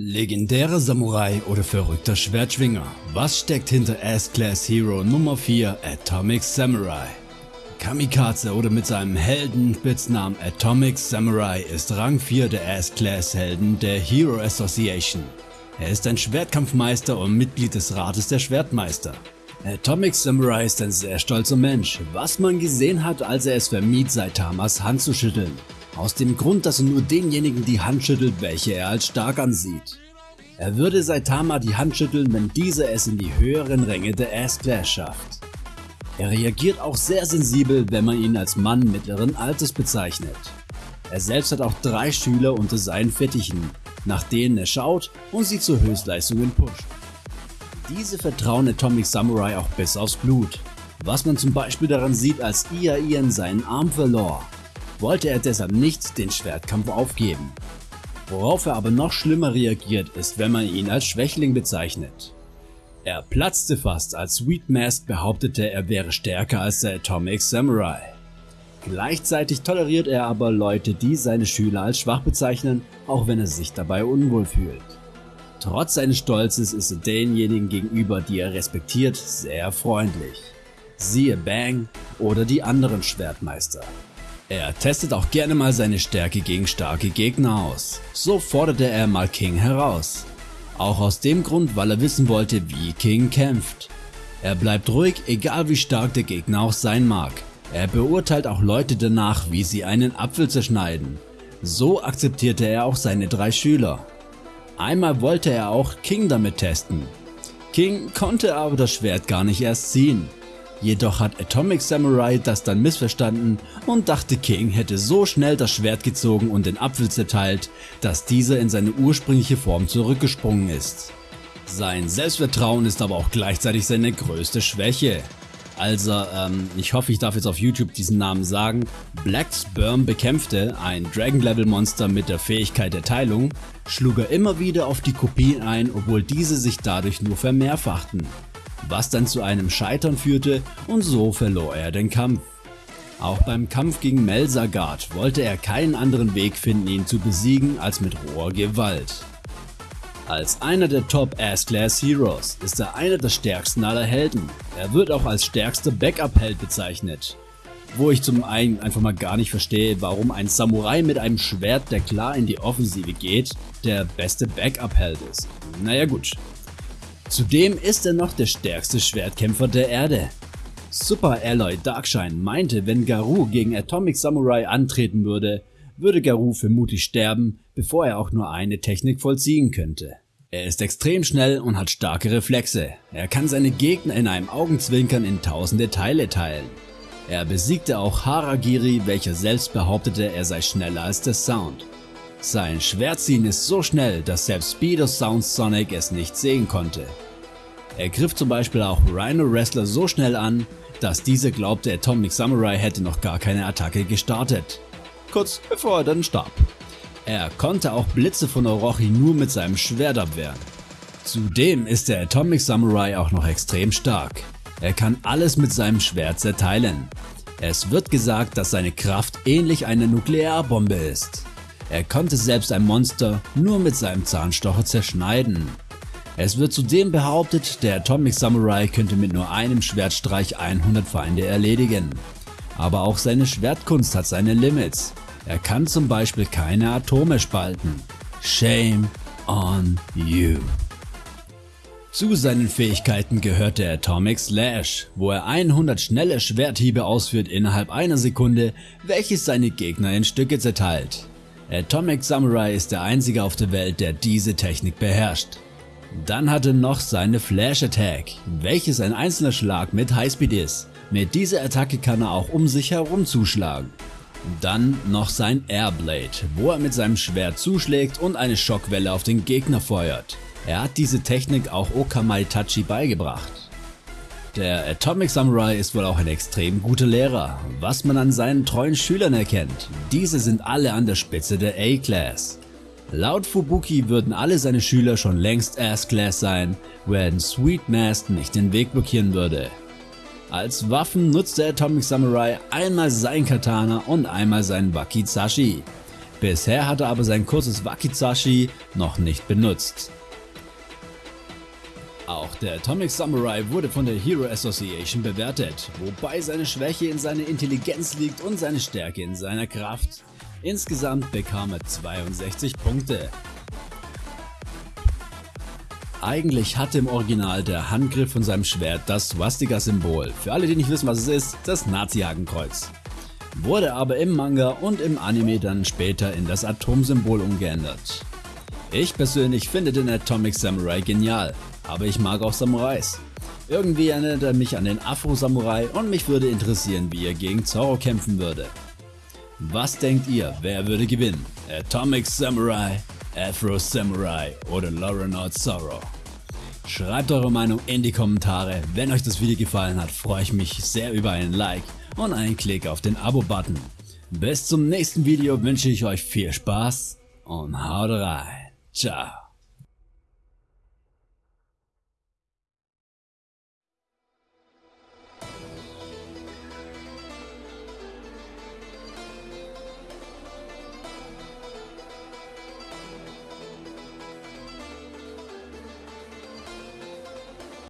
Legendärer Samurai oder verrückter Schwertschwinger? Was steckt hinter S-Class Hero Nummer 4 Atomic Samurai? Kamikaze oder mit seinem Heldenspitznamen Atomic Samurai ist Rang 4 der S-Class Helden der Hero Association. Er ist ein Schwertkampfmeister und Mitglied des Rates der Schwertmeister. Atomic Samurai ist ein sehr stolzer Mensch, was man gesehen hat, als er es vermied, Saitamas Hand zu schütteln. Aus dem Grund, dass er nur denjenigen die Hand schüttelt, welche er als stark ansieht. Er würde Saitama die Hand schütteln, wenn dieser es in die höheren Ränge der S-Class schafft. Er reagiert auch sehr sensibel, wenn man ihn als Mann mittleren Alters bezeichnet. Er selbst hat auch drei Schüler unter seinen Fittichen, nach denen er schaut und sie zu Höchstleistungen pusht. Diese vertrauen Atomic Samurai auch bis aufs Blut, was man zum Beispiel daran sieht, als Ia Ian seinen Arm verlor wollte er deshalb nicht den Schwertkampf aufgeben. Worauf er aber noch schlimmer reagiert ist, wenn man ihn als Schwächling bezeichnet. Er platzte fast, als Sweet Mask behauptete, er wäre stärker als der Atomic Samurai. Gleichzeitig toleriert er aber Leute, die seine Schüler als schwach bezeichnen, auch wenn er sich dabei unwohl fühlt. Trotz seines Stolzes ist er denjenigen gegenüber, die er respektiert, sehr freundlich. Siehe Bang oder die anderen Schwertmeister. Er testet auch gerne mal seine Stärke gegen starke Gegner aus. So forderte er mal King heraus. Auch aus dem Grund, weil er wissen wollte, wie King kämpft. Er bleibt ruhig, egal wie stark der Gegner auch sein mag. Er beurteilt auch Leute danach, wie sie einen Apfel zerschneiden. So akzeptierte er auch seine drei Schüler. Einmal wollte er auch King damit testen. King konnte aber das Schwert gar nicht erst ziehen. Jedoch hat Atomic Samurai das dann missverstanden und dachte King hätte so schnell das Schwert gezogen und den Apfel zerteilt, dass dieser in seine ursprüngliche Form zurückgesprungen ist. Sein Selbstvertrauen ist aber auch gleichzeitig seine größte Schwäche. Also, ähm, ich hoffe ich darf jetzt auf YouTube diesen Namen sagen, Black Sperm bekämpfte, ein Dragon Level Monster mit der Fähigkeit der Teilung, schlug er immer wieder auf die Kopien ein, obwohl diese sich dadurch nur vermehrfachten was dann zu einem Scheitern führte und so verlor er den Kampf. Auch beim Kampf gegen Melzagard wollte er keinen anderen Weg finden ihn zu besiegen als mit roher Gewalt. Als einer der Top S-Class Heroes ist er einer der stärksten aller Helden. Er wird auch als stärkster Backup-Held bezeichnet. Wo ich zum einen einfach mal gar nicht verstehe, warum ein Samurai mit einem Schwert, der klar in die Offensive geht, der beste Backup-Held ist. Naja gut, Zudem ist er noch der stärkste Schwertkämpfer der Erde. Super Alloy Darkshine meinte, wenn Garou gegen Atomic Samurai antreten würde, würde Garou vermutlich sterben, bevor er auch nur eine Technik vollziehen könnte. Er ist extrem schnell und hat starke Reflexe. Er kann seine Gegner in einem Augenzwinkern in tausende Teile teilen. Er besiegte auch Haragiri, welcher selbst behauptete, er sei schneller als der Sound. Sein Schwertziehen ist so schnell, dass selbst Speedo Sound Sonic es nicht sehen konnte. Er griff zum Beispiel auch Rhino Wrestler so schnell an, dass dieser glaubte Atomic Samurai hätte noch gar keine Attacke gestartet. Kurz bevor er dann starb. Er konnte auch Blitze von Orochi nur mit seinem Schwert abwehren. Zudem ist der Atomic Samurai auch noch extrem stark. Er kann alles mit seinem Schwert zerteilen. Es wird gesagt, dass seine Kraft ähnlich einer Nuklearbombe ist. Er konnte selbst ein Monster nur mit seinem Zahnstocher zerschneiden. Es wird zudem behauptet, der Atomic Samurai könnte mit nur einem Schwertstreich 100 Feinde erledigen. Aber auch seine Schwertkunst hat seine Limits. Er kann zum Beispiel keine Atome spalten. Shame on you. Zu seinen Fähigkeiten gehört der Atomic Slash, wo er 100 schnelle Schwerthiebe ausführt innerhalb einer Sekunde, welches seine Gegner in Stücke zerteilt. Atomic Samurai ist der einzige auf der Welt, der diese Technik beherrscht. Dann hat er noch seine Flash Attack, welches ein einzelner Schlag mit Highspeed ist. Mit dieser Attacke kann er auch um sich herum zuschlagen. Dann noch sein Airblade, wo er mit seinem Schwert zuschlägt und eine Schockwelle auf den Gegner feuert. Er hat diese Technik auch Okamai Tachi beigebracht. Der Atomic Samurai ist wohl auch ein extrem guter Lehrer, was man an seinen treuen Schülern erkennt. Diese sind alle an der Spitze der A-Class. Laut Fubuki würden alle seine Schüler schon längst S-Class sein, wenn Sweet Mask nicht den Weg blockieren würde. Als Waffen nutzt der Atomic Samurai einmal sein Katana und einmal seinen Wakizashi. Bisher hat er aber sein kurzes Wakizashi noch nicht benutzt. Auch der Atomic Samurai wurde von der Hero Association bewertet, wobei seine Schwäche in seiner Intelligenz liegt und seine Stärke in seiner Kraft. Insgesamt bekam er 62 Punkte. Eigentlich hatte im Original der Handgriff von seinem Schwert das Swastika-Symbol, für alle die nicht wissen was es ist, das Nazi-Hakenkreuz. Wurde aber im Manga und im Anime dann später in das Atomsymbol umgeändert. Ich persönlich finde den Atomic Samurai genial, aber ich mag auch Samurais. Irgendwie erinnert er mich an den Afro-Samurai und mich würde interessieren wie er gegen Zorro kämpfen würde. Was denkt ihr, wer würde gewinnen? Atomic Samurai Afro Samurai oder Laurenaut Sorrow. Schreibt eure Meinung in die Kommentare. Wenn euch das Video gefallen hat, freue ich mich sehr über einen Like und einen Klick auf den Abo-Button. Bis zum nächsten Video wünsche ich euch viel Spaß und haut rein. Ciao.